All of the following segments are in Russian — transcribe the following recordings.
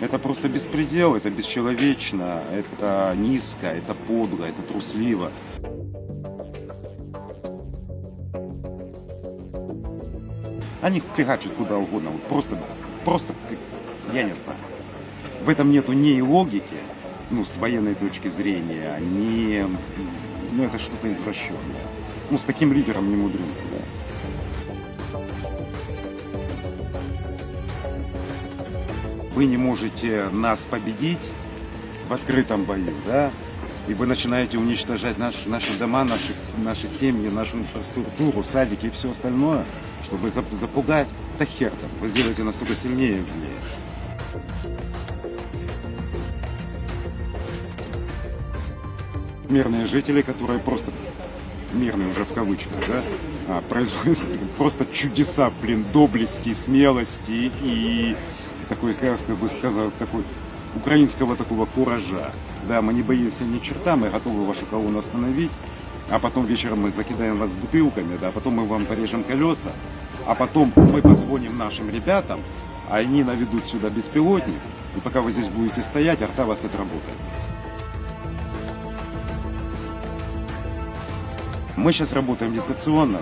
Это просто беспредел, это бесчеловечно, это низко, это подло, это трусливо. Они фигачат куда угодно, вот просто, просто, я не знаю. В этом нету ни логики, ну, с военной точки зрения, ни, ну, это что-то извращенное. Ну, с таким лидером не мудрено, да. Вы не можете нас победить в открытом бою, да, и вы начинаете уничтожать наш, наши дома, наши, наши семьи, нашу инфраструктуру, садики и все остальное, чтобы зап- запугать, да хер там, вы сделаете настолько сильнее и злее. Мирные жители, которые просто мирные уже в кавычках, да, а, производят просто чудеса, блин, доблести, смелости и такой, как бы сказал, такой украинского такого куража. Да, мы не боимся ни черта, мы готовы вашу колонну остановить, а потом вечером мы закидаем вас бутылками, да, а потом мы вам порежем колеса, а потом мы позвоним нашим ребятам, а они наведут сюда беспилотник, и пока вы здесь будете стоять, арта вас отработает. Мы сейчас работаем дистанционно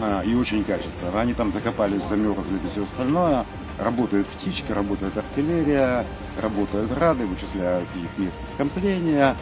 а, и очень качественно. Они там закопались, замерзли и все остальное. Работают птички, работает артиллерия, работают рады, вычисляют их место скопления.